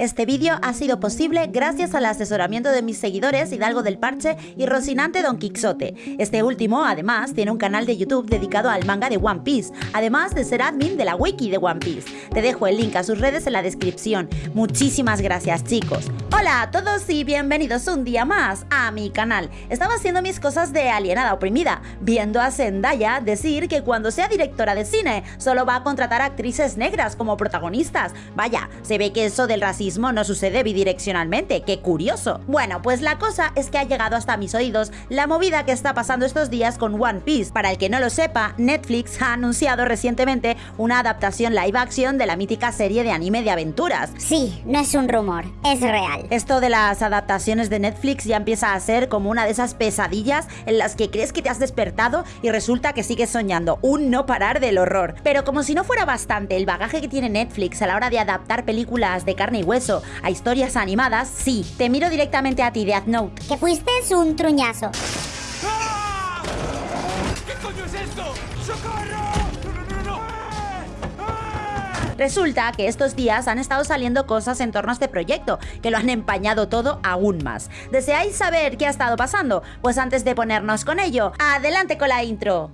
Este vídeo ha sido posible gracias al asesoramiento de mis seguidores Hidalgo del Parche y Rocinante Don Quixote. Este último, además, tiene un canal de YouTube dedicado al manga de One Piece, además de ser admin de la wiki de One Piece. Te dejo el link a sus redes en la descripción. Muchísimas gracias, chicos. Hola a todos y bienvenidos un día más a mi canal. Estaba haciendo mis cosas de alienada oprimida, viendo a Zendaya decir que cuando sea directora de cine solo va a contratar actrices negras como protagonistas. Vaya, se ve que eso del racismo no sucede bidireccionalmente, qué curioso. Bueno, pues la cosa es que ha llegado hasta mis oídos la movida que está pasando estos días con One Piece. Para el que no lo sepa, Netflix ha anunciado recientemente una adaptación live action de la mítica serie de anime de aventuras. Sí, no es un rumor, es real. Esto de las adaptaciones de Netflix ya empieza a ser como una de esas pesadillas en las que crees que te has despertado y resulta que sigues soñando, un no parar del horror. Pero como si no fuera bastante el bagaje que tiene Netflix a la hora de adaptar películas de carne y hueso, a historias animadas, sí, te miro directamente a ti, Death Note. Que fuiste un truñazo. ¿Qué coño es esto? ¡Socorro! ¡No, no, no, no! Resulta que estos días han estado saliendo cosas en torno a este proyecto, que lo han empañado todo aún más. ¿Deseáis saber qué ha estado pasando? Pues antes de ponernos con ello, adelante con la intro.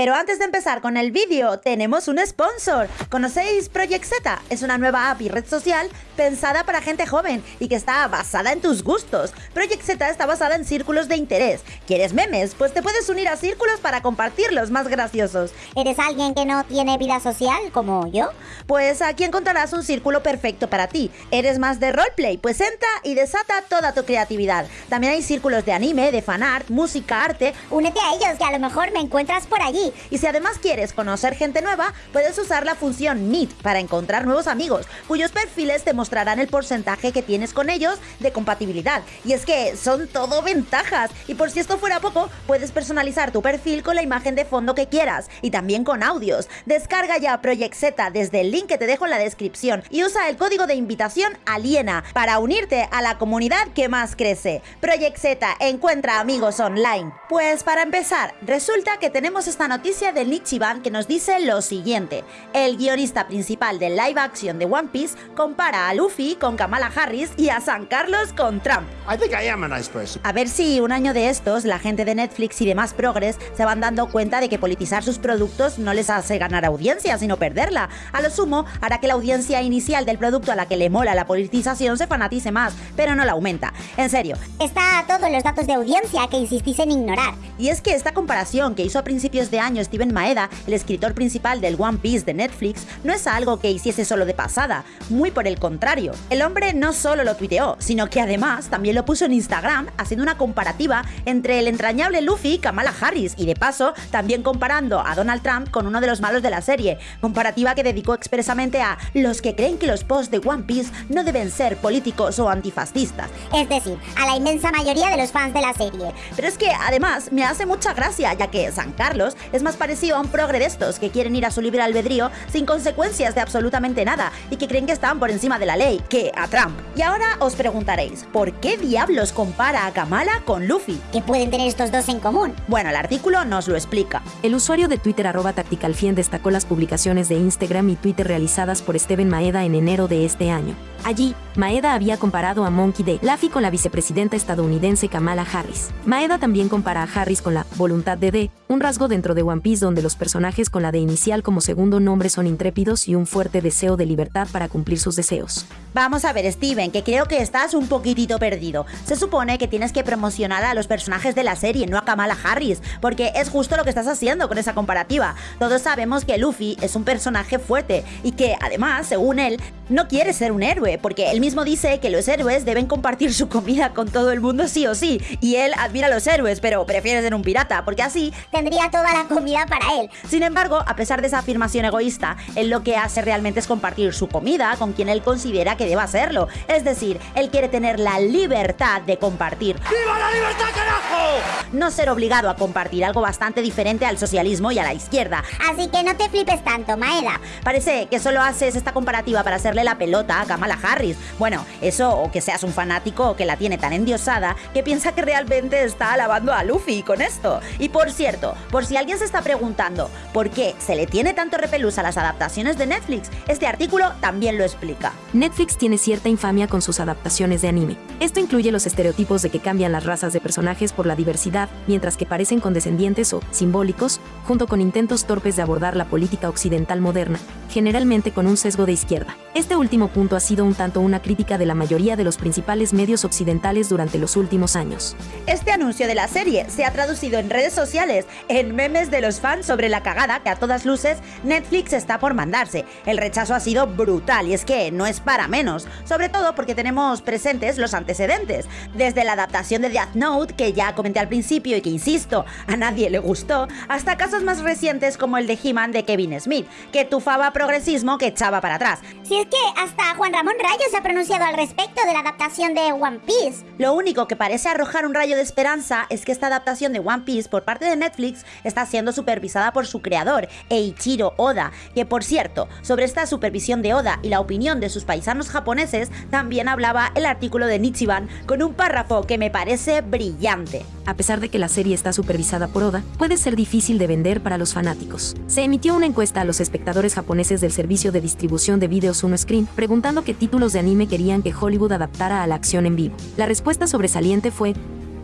Pero antes de empezar con el vídeo, tenemos un sponsor. ¿Conocéis Project Z? Es una nueva app y red social pensada para gente joven y que está basada en tus gustos. Project Z está basada en círculos de interés. ¿Quieres memes? Pues te puedes unir a círculos para compartir los más graciosos. ¿Eres alguien que no tiene vida social como yo? Pues aquí encontrarás un círculo perfecto para ti. ¿Eres más de roleplay? Pues entra y desata toda tu creatividad. También hay círculos de anime, de fanart, música, arte. Únete a ellos que a lo mejor me encuentras por allí. Y si además quieres conocer gente nueva, puedes usar la función Meet para encontrar nuevos amigos, cuyos perfiles te mostrarán el porcentaje que tienes con ellos de compatibilidad. Y es que son todo ventajas. Y por si esto fuera poco, puedes personalizar tu perfil con la imagen de fondo que quieras y también con audios. Descarga ya Project Z desde el link que te dejo en la descripción y usa el código de invitación Aliena para unirte a la comunidad que más crece. Project Z encuentra amigos online. Pues para empezar, resulta que tenemos esta noticia noticia del Nichiban que nos dice lo siguiente. El guionista principal del live action de One Piece compara a Luffy con Kamala Harris y a San Carlos con Trump. A ver si un año de estos la gente de Netflix y demás progres se van dando cuenta de que politizar sus productos no les hace ganar audiencia, sino perderla. A lo sumo, hará que la audiencia inicial del producto a la que le mola la politización se fanatice más, pero no la aumenta. En serio. Está todos los datos de audiencia que insistís en ignorar. Y es que esta comparación que hizo a principios de año Steven Maeda, el escritor principal del One Piece de Netflix, no es algo que hiciese solo de pasada, muy por el contrario. El hombre no solo lo tuiteó, sino que además también lo puso en Instagram haciendo una comparativa entre el entrañable Luffy y Kamala Harris y de paso también comparando a Donald Trump con uno de los malos de la serie, comparativa que dedicó expresamente a los que creen que los posts de One Piece no deben ser políticos o antifascistas. Es decir, a la inmensa mayoría de los fans de la serie. Pero es que además me hace mucha gracia ya que San Carlos es más parecido a un progre de estos que quieren ir a su libre albedrío sin consecuencias de absolutamente nada y que creen que están por encima de la ley, que a Trump. Y ahora os preguntaréis, ¿por qué diablos compara a Kamala con Luffy? ¿Qué pueden tener estos dos en común? Bueno, el artículo nos lo explica. El usuario de Twitter arroba tacticalfien destacó las publicaciones de Instagram y Twitter realizadas por Steven Maeda en enero de este año. Allí, Maeda había comparado a Monkey D. Laffy con la vicepresidenta estadounidense Kamala Harris. Maeda también compara a Harris con la voluntad de D, un rasgo dentro de One Piece donde los personajes con la D inicial como segundo nombre son intrépidos y un fuerte deseo de libertad para cumplir sus deseos. Vamos a ver, Steven, que creo que estás un poquitito perdido. Se supone que tienes que promocionar a los personajes de la serie, no a Kamala Harris, porque es justo lo que estás haciendo con esa comparativa. Todos sabemos que Luffy es un personaje fuerte y que, además, según él, no quiere ser un héroe, porque él mismo dice que los héroes deben compartir su comida con todo el mundo sí o sí, y él admira a los héroes, pero prefiere ser un pirata, porque así tendría toda la comida para él. Sin embargo, a pesar de esa afirmación egoísta, él lo que hace realmente es compartir su comida con quien él considera que deba hacerlo. Es decir, él quiere tener la libertad de compartir. ¡Viva la libertad, carajo! No ser obligado a compartir, algo bastante diferente al socialismo y a la izquierda. Así que no te flipes tanto, Maeda. Parece que solo haces esta comparativa para hacerle la pelota a Kamala Harris. Bueno, eso o que seas un fanático o que la tiene tan endiosada que piensa que realmente está alabando a Luffy con esto. Y por cierto, por si alguien se está preguntando por qué se le tiene tanto repelús a las adaptaciones de Netflix, este artículo también lo explica. Netflix tiene cierta infamia con sus adaptaciones de anime. Esto incluye los estereotipos de que cambian las razas de personajes por la diversidad, mientras que parecen condescendientes o simbólicos, junto con intentos torpes de abordar la política occidental moderna, generalmente con un sesgo de izquierda. Este último punto ha sido un tanto una crítica de la mayoría de los principales medios occidentales durante los últimos años. Este anuncio de la serie se ha traducido en redes sociales en memes de los fans sobre la cagada que a todas luces Netflix está por mandarse. El rechazo ha sido brutal y es que no es para menos, sobre todo porque tenemos presentes los antecedentes, desde la adaptación de Death Note, que ya comenté al principio y que insisto, a nadie le gustó, hasta casos más recientes como el de He-Man de Kevin Smith, que tufaba progresismo que echaba para atrás. Si es que hasta Juan Ramón Rayo se ha pronunciado al respecto de la adaptación de One Piece. Lo único que parece arrojar un rayo de esperanza es que esta adaptación de One Piece por parte de Netflix está siendo supervisada por su creador, Eiichiro Oda, que por cierto, sobre esta supervisión de Oda y la opinión de sus paisanos japoneses, también hablaba el artículo de Nichiban con un párrafo que me parece brillante. A pesar de que la serie está supervisada por Oda, puede ser difícil de vender para los fanáticos. Se emitió una encuesta a los espectadores japoneses del servicio de distribución de vídeos Uno Screen preguntando qué títulos de anime querían que Hollywood adaptara a la acción en vivo. La respuesta sobresaliente fue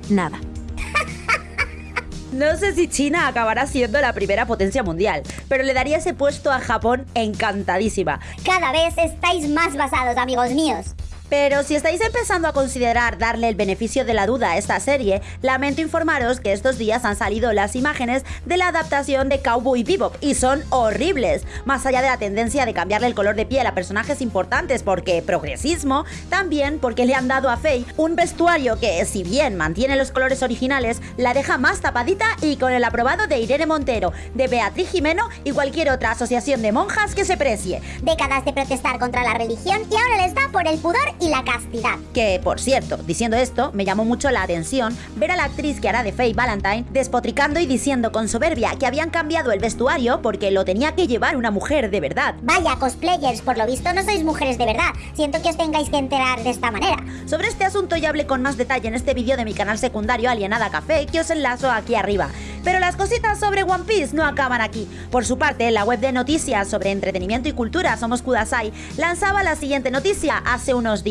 nada. No sé si China acabará siendo la primera potencia mundial, pero le daría ese puesto a Japón encantadísima. Cada vez estáis más basados, amigos míos. Pero si estáis empezando a considerar darle el beneficio de la duda a esta serie, lamento informaros que estos días han salido las imágenes de la adaptación de Cowboy Bebop y son horribles. Más allá de la tendencia de cambiarle el color de piel a personajes importantes porque progresismo, también porque le han dado a Faye un vestuario que, si bien mantiene los colores originales, la deja más tapadita y con el aprobado de Irene Montero, de Beatriz Jimeno y cualquier otra asociación de monjas que se precie. Décadas de protestar contra la religión y ahora les da por el pudor y la castidad. Que, por cierto, diciendo esto, me llamó mucho la atención ver a la actriz que hará de Faye Valentine despotricando y diciendo con soberbia que habían cambiado el vestuario porque lo tenía que llevar una mujer de verdad. Vaya, cosplayers, por lo visto no sois mujeres de verdad. Siento que os tengáis que enterar de esta manera. Sobre este asunto ya hablé con más detalle en este vídeo de mi canal secundario Alienada Café que os enlazo aquí arriba. Pero las cositas sobre One Piece no acaban aquí. Por su parte, la web de noticias sobre entretenimiento y cultura Somos Kudasai lanzaba la siguiente noticia hace unos días.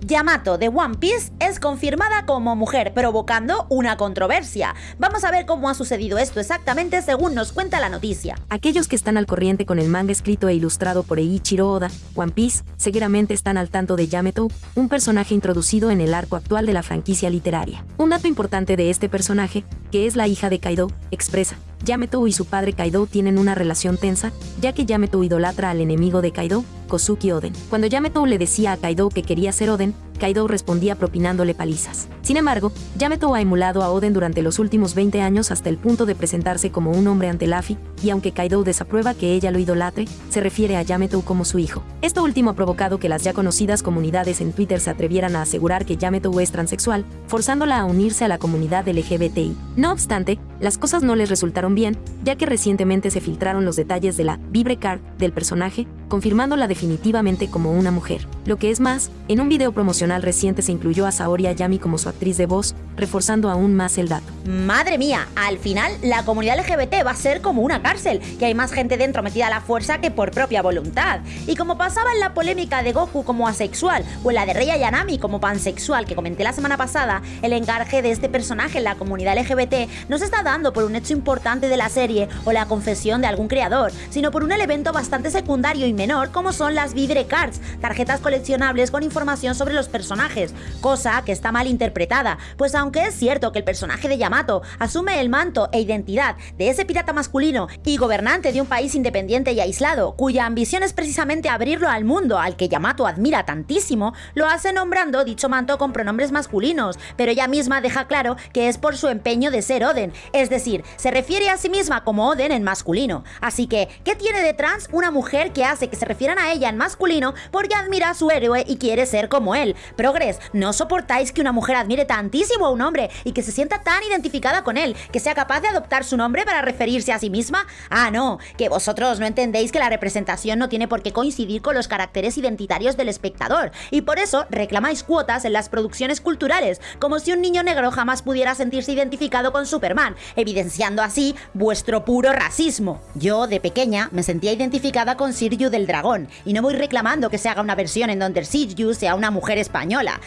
Yamato de One Piece es confirmada como mujer, provocando una controversia. Vamos a ver cómo ha sucedido esto exactamente según nos cuenta la noticia. Aquellos que están al corriente con el manga escrito e ilustrado por Eiichiro Oda, One Piece, seguramente están al tanto de Yamato, un personaje introducido en el arco actual de la franquicia literaria. Un dato importante de este personaje, que es la hija de Kaido, expresa, Yamato y su padre Kaido tienen una relación tensa, ya que Yamato idolatra al enemigo de Kaido, Kosuki Oden. Cuando Yamato le decía a Kaido que quería ser Oden, Kaido respondía propinándole palizas. Sin embargo, Yamato ha emulado a Oden durante los últimos 20 años hasta el punto de presentarse como un hombre ante Luffy, y aunque Kaido desaprueba que ella lo idolatre, se refiere a Yamato como su hijo. Esto último ha provocado que las ya conocidas comunidades en Twitter se atrevieran a asegurar que Yamato es transexual, forzándola a unirse a la comunidad LGBTI. No obstante, las cosas no les resultaron bien, ya que recientemente se filtraron los detalles de la Vibre Card del personaje, confirmándola definitivamente como una mujer. Lo que es más, en un video promocional reciente se incluyó a Saori Ayami como su actriz de voz, reforzando aún más el dato. Madre mía, al final la comunidad LGBT va a ser como una cárcel, que hay más gente dentro metida a la fuerza que por propia voluntad. Y como pasaba en la polémica de Goku como asexual o en la de Rei Ayanami como pansexual que comenté la semana pasada, el encarge de este personaje en la comunidad LGBT no se está dando por un hecho importante de la serie o la confesión de algún creador, sino por un elemento bastante secundario y como son las Vivre Cards, tarjetas coleccionables con información sobre los personajes, cosa que está mal interpretada, pues aunque es cierto que el personaje de Yamato asume el manto e identidad de ese pirata masculino y gobernante de un país independiente y aislado, cuya ambición es precisamente abrirlo al mundo al que Yamato admira tantísimo, lo hace nombrando dicho manto con pronombres masculinos, pero ella misma deja claro que es por su empeño de ser Oden, es decir, se refiere a sí misma como Oden en masculino. Así que, ¿qué tiene de trans una mujer que ha que se refieran a ella en masculino porque admira a su héroe y quiere ser como él. Progres, ¿no soportáis que una mujer admire tantísimo a un hombre y que se sienta tan identificada con él, que sea capaz de adoptar su nombre para referirse a sí misma? Ah, no, que vosotros no entendéis que la representación no tiene por qué coincidir con los caracteres identitarios del espectador, y por eso reclamáis cuotas en las producciones culturales, como si un niño negro jamás pudiera sentirse identificado con Superman, evidenciando así vuestro puro racismo. Yo, de pequeña, me sentía identificada con Sirju del Dragón, y no voy reclamando que se haga una versión en donde Sirju sea una mujer española.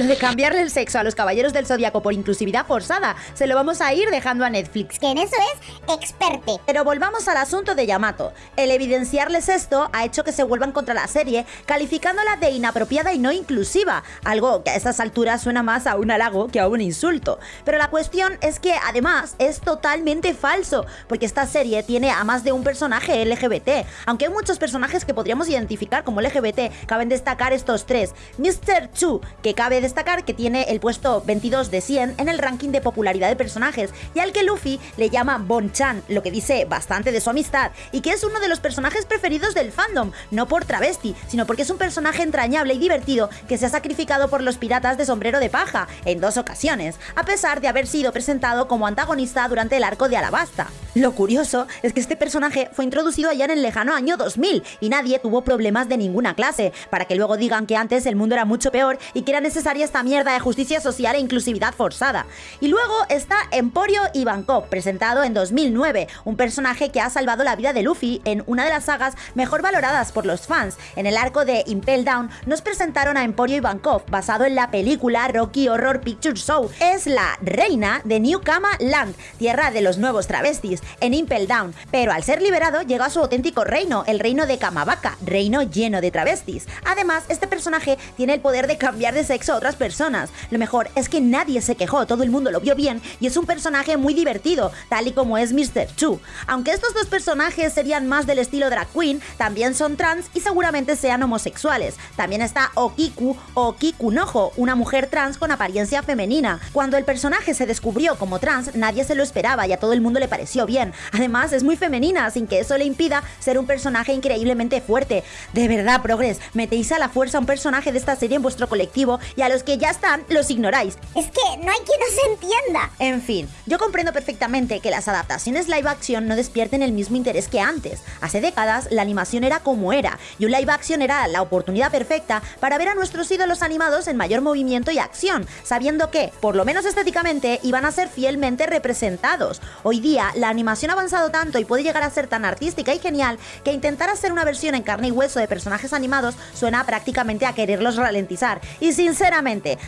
Lo de cambiarle el sexo a los caballeros del zodiaco por inclusividad forzada, se lo vamos a ir dejando a Netflix. Que en eso es experte. Pero volvamos al asunto de Yamato. El evidenciarles esto ha hecho que se vuelvan contra la serie, calificándola de inapropiada y no inclusiva, algo que a estas alturas suena más a un halago que a un insulto. Pero la cuestión es que además es totalmente falso, porque esta serie tiene a más de un personaje LGBT. Aunque hay muchos personajes que podríamos identificar como LGBT, caben destacar estos tres. Mr. Chu, que cabe destacar que tiene el puesto 22 de 100 en el ranking de popularidad de personajes, y al que Luffy le llama Bon-chan, lo que dice bastante de su amistad, y que es uno de los personajes preferidos del fandom, no por travesti, sino porque es un personaje entrañable y divertido que se ha sacrificado por los piratas de sombrero de paja en dos ocasiones, a pesar de haber sido presentado como antagonista durante el arco de Alabasta. Lo curioso es que este personaje fue introducido allá en el lejano año 2000 y nadie tuvo problemas de ninguna clase, para que luego digan que antes el mundo era mucho peor y que era necesaria esta mierda de justicia social e inclusividad forzada. Y luego está Emporio Ivankov, presentado en 2009, un personaje que ha salvado la vida de Luffy en una de las sagas mejor valoradas por los fans. En el arco de Impel Down nos presentaron a Emporio Ivankov, basado en la película Rocky Horror Picture Show. Es la reina de New Kama Land, tierra de los nuevos travestis, en Impel Down, pero al ser liberado llega a su auténtico reino, el reino de Kamabaka, reino lleno de travestis. Además, este personaje tiene el poder de cambiar de sexo otras personas. Lo mejor es que nadie se quejó, todo el mundo lo vio bien y es un personaje muy divertido, tal y como es Mr. Chu. Aunque estos dos personajes serían más del estilo drag queen, también son trans y seguramente sean homosexuales. También está Okiku o Kikunojo, una mujer trans con apariencia femenina. Cuando el personaje se descubrió como trans, nadie se lo esperaba y a todo el mundo le pareció bien. Además, es muy femenina, sin que eso le impida ser un personaje increíblemente fuerte. De verdad, Progress, metéis a la fuerza un personaje de esta serie en vuestro colectivo y a los que ya están los ignoráis. Es que no hay quien nos entienda. En fin, yo comprendo perfectamente que las adaptaciones live action no despierten el mismo interés que antes. Hace décadas la animación era como era y un live action era la oportunidad perfecta para ver a nuestros ídolos animados en mayor movimiento y acción, sabiendo que, por lo menos estéticamente, iban a ser fielmente representados. Hoy día la animación ha avanzado tanto y puede llegar a ser tan artística y genial que intentar hacer una versión en carne y hueso de personajes animados suena prácticamente a quererlos ralentizar. Y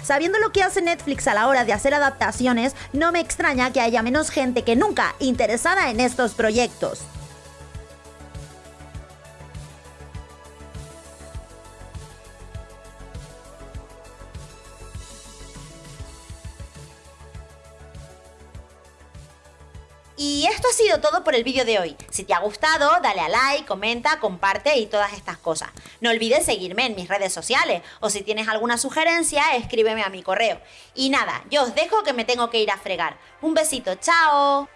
sabiendo lo que hace Netflix a la hora de hacer adaptaciones, no me extraña que haya menos gente que nunca interesada en estos proyectos. Y esto ha sido todo por el vídeo de hoy. Si te ha gustado, dale a like, comenta, comparte y todas estas cosas. No olvides seguirme en mis redes sociales o si tienes alguna sugerencia, escríbeme a mi correo. Y nada, yo os dejo que me tengo que ir a fregar. Un besito, chao.